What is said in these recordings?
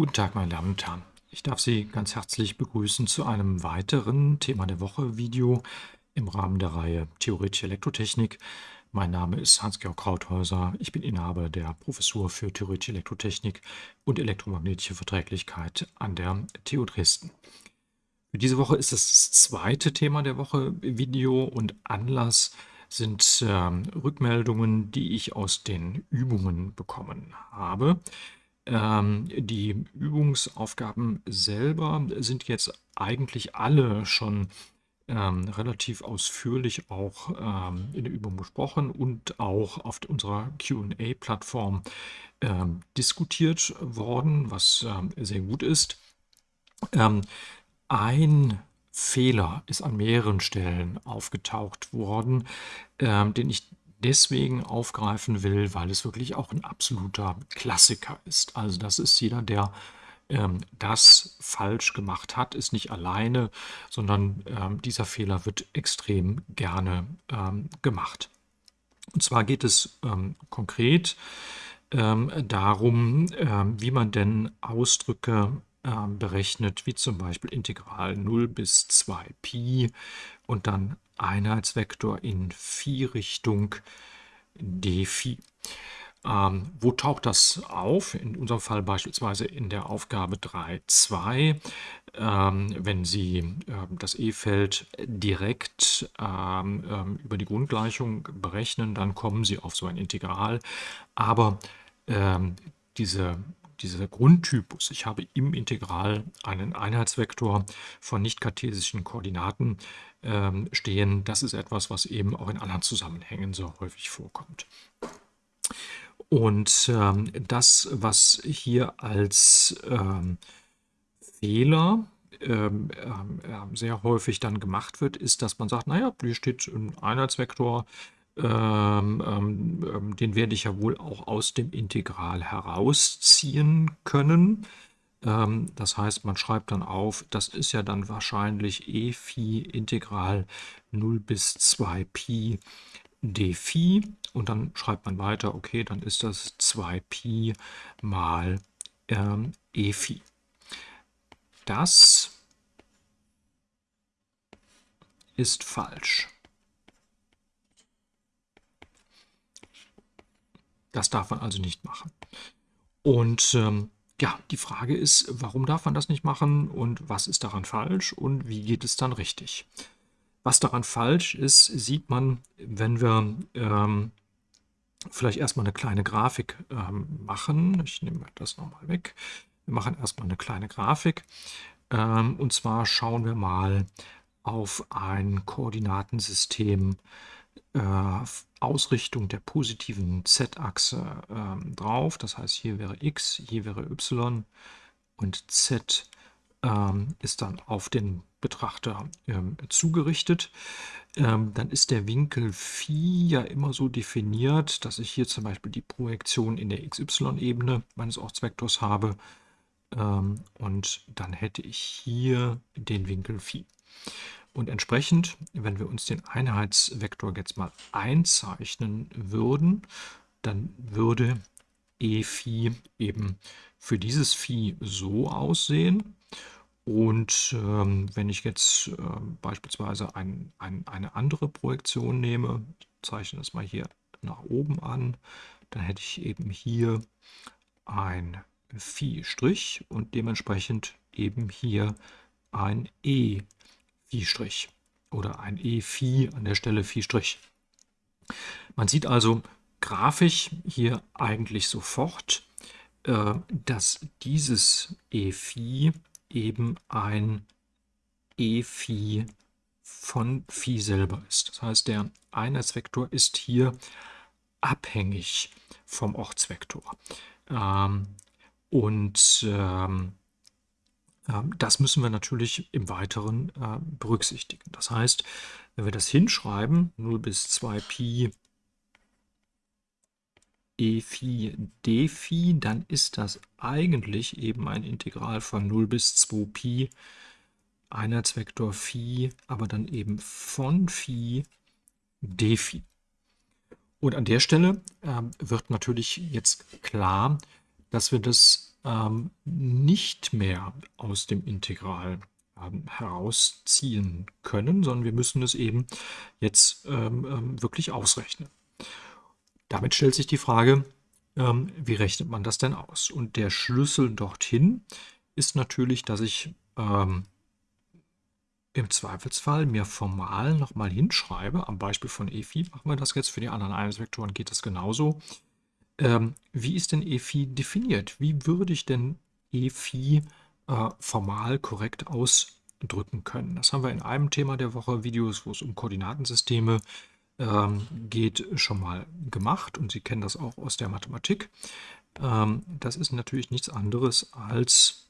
Guten Tag, meine Damen und Herren. Ich darf Sie ganz herzlich begrüßen zu einem weiteren Thema der Woche Video im Rahmen der Reihe Theoretische Elektrotechnik. Mein Name ist Hans-Georg Krauthäuser. Ich bin Inhaber der Professur für Theoretische Elektrotechnik und elektromagnetische Verträglichkeit an der TU Dresden. Für diese Woche ist das zweite Thema der Woche Video und Anlass sind äh, Rückmeldungen, die ich aus den Übungen bekommen habe. Ähm, die Übungsaufgaben selber sind jetzt eigentlich alle schon ähm, relativ ausführlich auch ähm, in der Übung besprochen und auch auf unserer QA-Plattform ähm, diskutiert worden, was ähm, sehr gut ist. Ähm, ein Fehler ist an mehreren Stellen aufgetaucht worden, den ich deswegen aufgreifen will, weil es wirklich auch ein absoluter Klassiker ist. Also das ist jeder, der ähm, das falsch gemacht hat, ist nicht alleine, sondern ähm, dieser Fehler wird extrem gerne ähm, gemacht. Und zwar geht es ähm, konkret ähm, darum, ähm, wie man denn Ausdrücke berechnet, wie zum Beispiel Integral 0 bis 2pi und dann Einheitsvektor in Phi-Richtung dphi. Ähm, wo taucht das auf? In unserem Fall beispielsweise in der Aufgabe 3.2. Ähm, wenn Sie äh, das E-Feld direkt ähm, ähm, über die Grundgleichung berechnen, dann kommen Sie auf so ein Integral. Aber ähm, diese dieser Grundtypus, ich habe im Integral einen Einheitsvektor von nicht-kartesischen Koordinaten ähm, stehen, das ist etwas, was eben auch in anderen Zusammenhängen so häufig vorkommt. Und ähm, das, was hier als ähm, Fehler ähm, äh, sehr häufig dann gemacht wird, ist, dass man sagt, naja, hier steht ein Einheitsvektor, ähm, ähm, ähm, den werde ich ja wohl auch aus dem Integral herausziehen können. Ähm, das heißt, man schreibt dann auf, das ist ja dann wahrscheinlich e Phi Integral 0 bis 2 Pi d Phi und dann schreibt man weiter, okay, dann ist das 2 Pi mal ähm, e Phi. Das ist falsch. Das darf man also nicht machen. Und ähm, ja, die Frage ist, warum darf man das nicht machen und was ist daran falsch und wie geht es dann richtig? Was daran falsch ist, sieht man, wenn wir ähm, vielleicht erstmal eine kleine Grafik ähm, machen. Ich nehme das nochmal weg. Wir machen erstmal eine kleine Grafik. Ähm, und zwar schauen wir mal auf ein Koordinatensystem Ausrichtung der positiven z-Achse ähm, drauf. Das heißt, hier wäre x, hier wäre y und z ähm, ist dann auf den Betrachter ähm, zugerichtet. Ähm, dann ist der Winkel Phi ja immer so definiert, dass ich hier zum Beispiel die Projektion in der xy-Ebene meines Ortsvektors habe. Ähm, und dann hätte ich hier den Winkel Phi. Und entsprechend, wenn wir uns den Einheitsvektor jetzt mal einzeichnen würden, dann würde e Phi eben für dieses Phi so aussehen. Und ähm, wenn ich jetzt äh, beispielsweise ein, ein, eine andere Projektion nehme, zeichne das mal hier nach oben an, dann hätte ich eben hier ein Phi' und dementsprechend eben hier ein E Phi' oder ein E Phi an der Stelle Phi'. Man sieht also grafisch hier eigentlich sofort, äh, dass dieses E Phi eben ein E Phi von Phi selber ist. Das heißt, der Einheitsvektor ist hier abhängig vom Ortsvektor. Ähm, und ähm, das müssen wir natürlich im Weiteren äh, berücksichtigen. Das heißt, wenn wir das hinschreiben, 0 bis 2 Pi e Phi d Phi, dann ist das eigentlich eben ein Integral von 0 bis 2 Pi Einheitsvektor Phi, aber dann eben von Phi d Phi. Und an der Stelle äh, wird natürlich jetzt klar, dass wir das ähm, nicht mehr aus dem Integral ähm, herausziehen können, sondern wir müssen es eben jetzt ähm, ähm, wirklich ausrechnen. Damit stellt sich die Frage, ähm, wie rechnet man das denn aus? Und der Schlüssel dorthin ist natürlich, dass ich ähm, im Zweifelsfall mir formal nochmal hinschreibe, am Beispiel von EFI machen wir das jetzt, für die anderen Einheitsvektoren geht das genauso. Ähm, wie ist denn EFI definiert? Wie würde ich denn EFI äh, formal korrekt ausdrücken können? Das haben wir in einem Thema der Woche, Videos, wo es um Koordinatensysteme ähm, geht, schon mal gemacht und Sie kennen das auch aus der Mathematik. Ähm, das ist natürlich nichts anderes als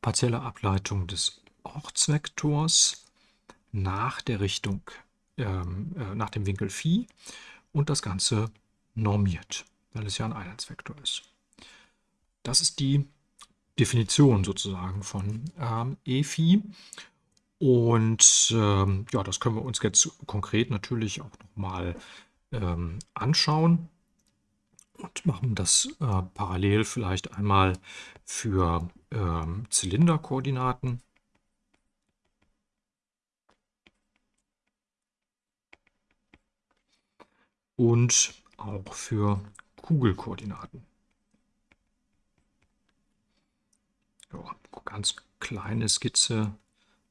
partielle Ableitung des Ortsvektors nach der Richtung, ähm, äh, nach dem Winkel Phi und das Ganze normiert, weil es ja ein Einheitsvektor ist. Das ist die Definition sozusagen von ähm, EFI. Und ähm, ja, das können wir uns jetzt konkret natürlich auch nochmal ähm, anschauen und machen das äh, parallel vielleicht einmal für ähm, Zylinderkoordinaten. Und auch für Kugelkoordinaten. Ja, ganz kleine Skizze,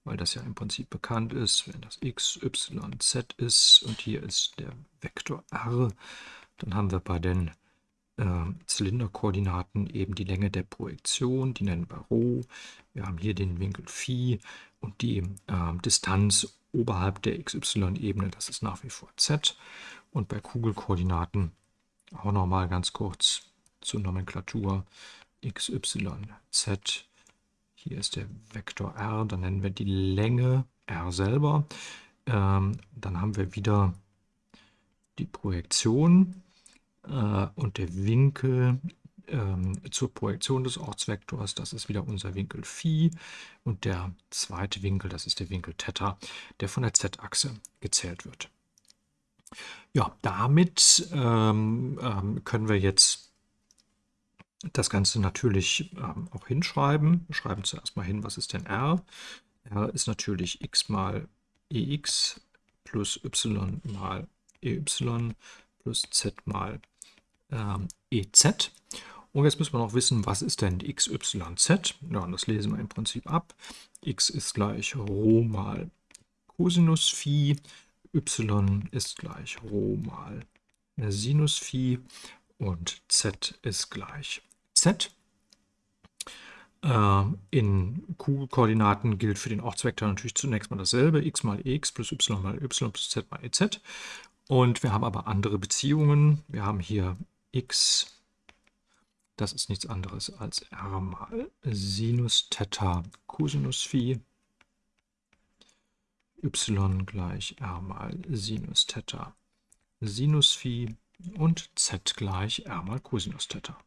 weil das ja im Prinzip bekannt ist. Wenn das x, y, z ist und hier ist der Vektor r, dann haben wir bei den äh, Zylinderkoordinaten eben die Länge der Projektion, die nennen wir Rho. Wir haben hier den Winkel Phi und die äh, Distanz oberhalb der xy-Ebene, das ist nach wie vor z. Und bei Kugelkoordinaten auch nochmal ganz kurz zur Nomenklatur x, y, z. Hier ist der Vektor r, dann nennen wir die Länge r selber. Ähm, dann haben wir wieder die Projektion äh, und der Winkel ähm, zur Projektion des Ortsvektors. Das ist wieder unser Winkel Phi. Und der zweite Winkel, das ist der Winkel Theta, der von der z-Achse gezählt wird. Ja, damit ähm, ähm, können wir jetzt das Ganze natürlich ähm, auch hinschreiben. Wir schreiben zuerst mal hin, was ist denn r? r ist natürlich x mal ex plus y mal ey plus z mal ähm, ez. Und jetzt müssen wir noch wissen, was ist denn x, y, z? Ja, und das lesen wir im Prinzip ab. x ist gleich Rho mal Cosinus Phi y ist gleich Rho mal Sinus Phi und z ist gleich z. Äh, in Kugelkoordinaten gilt für den Ortsvektor natürlich zunächst mal dasselbe, x mal x plus y mal y plus z mal ez. Und wir haben aber andere Beziehungen. Wir haben hier x, das ist nichts anderes als r mal Sinus Theta Cosinus Phi y gleich r mal Sinus Theta Sinus Phi und z gleich r mal Cosinus Theta.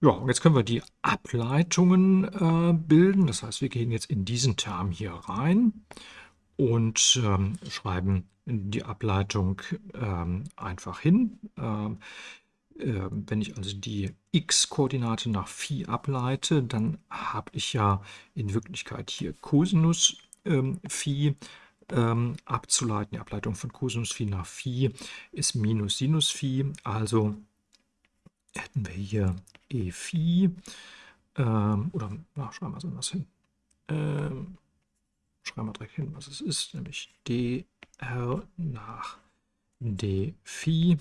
Ja, und jetzt können wir die Ableitungen äh, bilden. Das heißt, wir gehen jetzt in diesen Term hier rein und ähm, schreiben die Ableitung ähm, einfach hin. Ähm, äh, wenn ich also die x-Koordinate nach Phi ableite, dann habe ich ja in Wirklichkeit hier Cosinus ähm, Phi ähm, abzuleiten. Die Ableitung von Cosinus Phi nach Phi ist minus Sinus Phi. Also hätten wir hier e Phi, ähm, oder na, schreiben wir es anders hin. Ähm, schreiben wir direkt hin, was es ist, nämlich dr nach d Phi.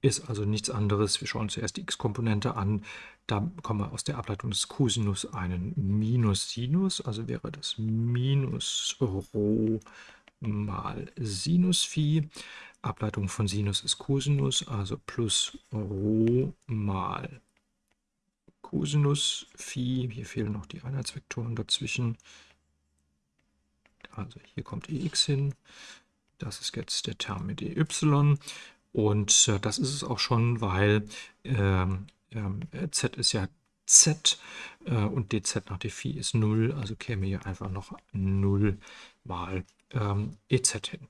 Ist also nichts anderes. Wir schauen zuerst die x-Komponente an. Da kommen wir aus der Ableitung des Cosinus einen Minus Sinus, also wäre das Minus Rho mal Sinus Phi. Ableitung von Sinus ist Cosinus, also plus Rho mal Cosinus Phi. Hier fehlen noch die Einheitsvektoren dazwischen. Also hier kommt ex hin. Das ist jetzt der Term mit ey. Und äh, das ist es auch schon, weil ähm, äh, z ist ja z äh, und dz nach dphi ist 0, also käme hier einfach noch 0 mal ähm, ez hin.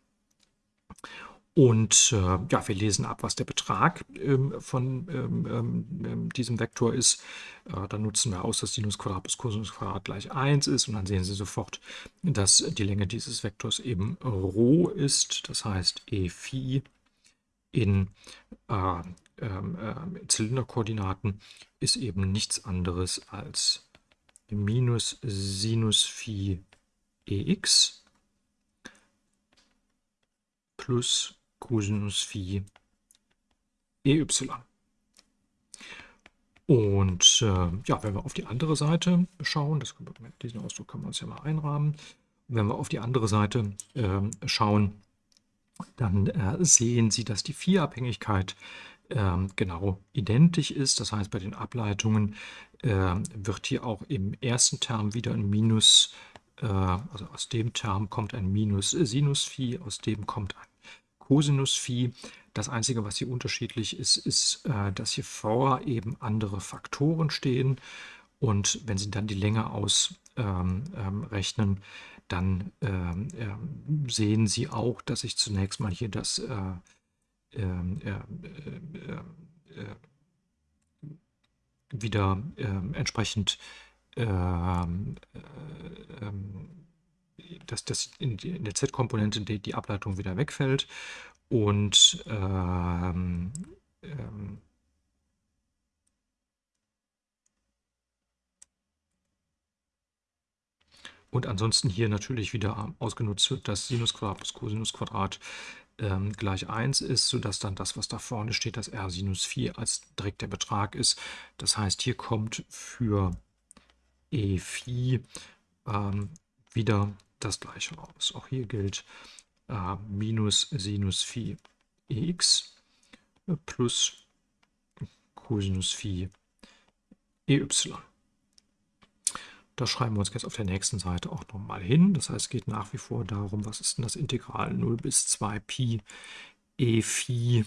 Und äh, ja, wir lesen ab, was der Betrag ähm, von ähm, ähm, ähm diesem Vektor ist. Äh, dann nutzen wir aus, dass Sinus Quadrat plus Cosinus Quadrat gleich 1 ist. Und dann sehen Sie sofort, dass die Länge dieses Vektors eben Rho ist. Das heißt, E Phi in äh, ähm, äh, Zylinderkoordinaten ist eben nichts anderes als minus Sinus Phi Ex plus Cosinus Phi EY. Und äh, ja, wenn wir auf die andere Seite schauen, das, diesen Ausdruck können wir uns ja mal einrahmen, wenn wir auf die andere Seite äh, schauen, dann äh, sehen Sie, dass die Phi-Abhängigkeit ähm, genau identisch ist. Das heißt, bei den Ableitungen ähm, wird hier auch im ersten Term wieder ein Minus, äh, also aus dem Term kommt ein Minus Sinus Phi, aus dem kommt ein Cosinus Phi. Das Einzige, was hier unterschiedlich ist, ist, äh, dass hier vor eben andere Faktoren stehen. Und wenn Sie dann die Länge ausrechnen, ähm, dann ähm, ähm, sehen Sie auch, dass ich zunächst mal hier das äh, ähm, äh, äh, äh, wieder ähm, entsprechend ähm, dass das in, der Z-Komponente die, die, Ableitung wieder wegfällt. Und ähm, ähm, und ansonsten hier natürlich wieder ausgenutzt wird, dass Sinus Quadrat plus Cosinus Quadrat ähm, gleich 1 ist, sodass dann das, was da vorne steht, das R sinus 4 als direkt der Betrag ist. Das heißt, hier kommt für E Phi ähm, wieder das gleiche raus. Auch hier gilt äh, minus Sinus Phi Ex plus Cosinus Phi EY. Das schreiben wir uns jetzt auf der nächsten Seite auch nochmal hin. Das heißt, es geht nach wie vor darum, was ist denn das Integral 0 bis 2 Pi e Phi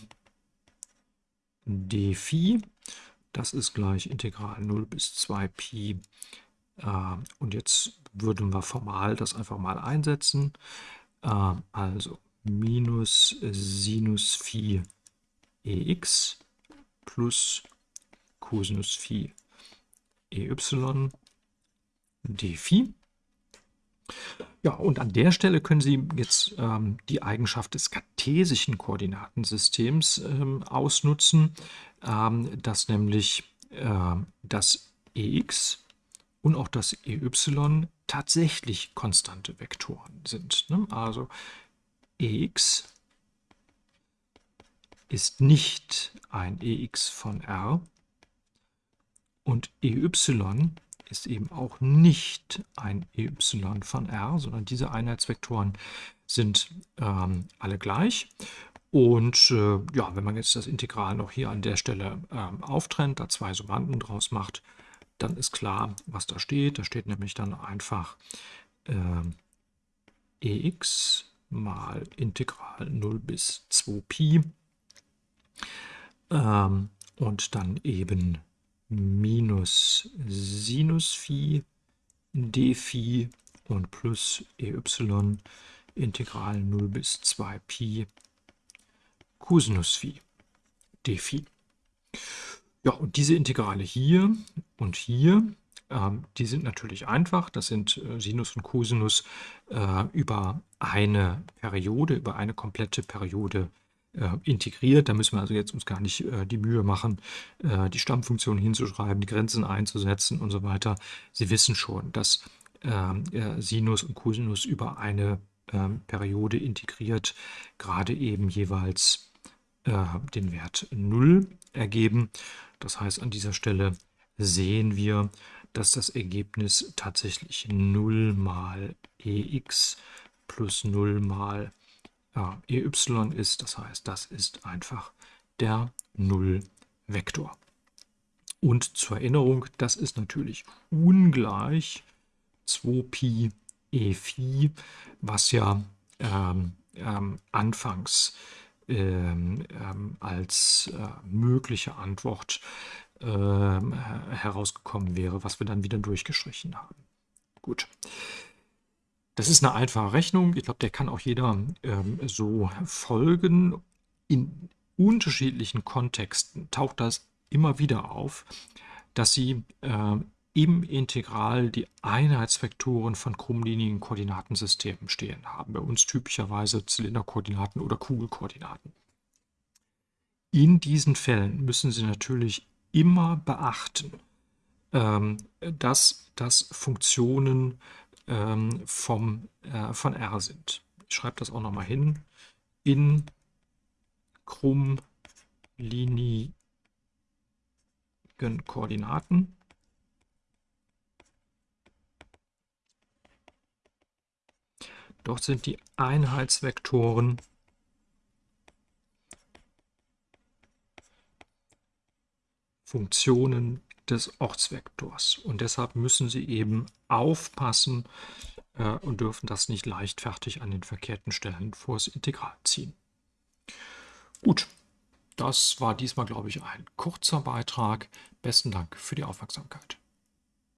d Phi. Das ist gleich Integral 0 bis 2 Pi. Äh, und jetzt würden wir formal das einfach mal einsetzen. Äh, also minus Sinus Phi ex plus Cosinus Phi ey dphi. Ja, und an der Stelle können Sie jetzt ähm, die Eigenschaft des kartesischen Koordinatensystems ähm, ausnutzen, ähm, dass nämlich äh, das ex und auch das ey tatsächlich konstante Vektoren sind. Ne? Also ex ist nicht ein ex von r und ey ist eben auch nicht ein ey von r, sondern diese Einheitsvektoren sind ähm, alle gleich. Und äh, ja, wenn man jetzt das Integral noch hier an der Stelle ähm, auftrennt, da zwei Summanden draus macht, dann ist klar, was da steht. Da steht nämlich dann einfach äh, ex mal Integral 0 bis 2pi ähm, und dann eben minus Sinus Phi d Phi und plus ey Integral 0 bis 2 Pi Cosinus Phi d Phi. Ja, und diese Integrale hier und hier, ähm, die sind natürlich einfach. Das sind äh, Sinus und Cosinus äh, über eine Periode, über eine komplette Periode integriert. Da müssen wir also jetzt uns gar nicht äh, die Mühe machen, äh, die Stammfunktion hinzuschreiben, die Grenzen einzusetzen und so weiter. Sie wissen schon, dass ähm, Sinus und Cosinus über eine ähm, Periode integriert gerade eben jeweils äh, den Wert 0 ergeben. Das heißt, an dieser Stelle sehen wir, dass das Ergebnis tatsächlich 0 mal ex plus 0 mal ja, ey ist. Das heißt, das ist einfach der Nullvektor. Und zur Erinnerung, das ist natürlich ungleich 2pi e Phi, was ja ähm, ähm, anfangs ähm, ähm als äh, mögliche Antwort ähm, herausgekommen wäre, was wir dann wieder durchgestrichen haben. Gut. Das ist eine einfache Rechnung. Ich glaube, der kann auch jeder ähm, so folgen. In unterschiedlichen Kontexten taucht das immer wieder auf, dass Sie äh, im Integral die Einheitsvektoren von krummlinigen Koordinatensystemen stehen haben. Bei uns typischerweise Zylinderkoordinaten oder Kugelkoordinaten. In diesen Fällen müssen Sie natürlich immer beachten, ähm, dass das Funktionen ähm, vom, äh, von R sind. Ich schreibe das auch nochmal hin. In krummlinigen Koordinaten Dort sind die Einheitsvektoren Funktionen des Ortsvektors. Und deshalb müssen Sie eben aufpassen äh, und dürfen das nicht leichtfertig an den verkehrten Stellen vors Integral ziehen. Gut, das war diesmal, glaube ich, ein kurzer Beitrag. Besten Dank für die Aufmerksamkeit.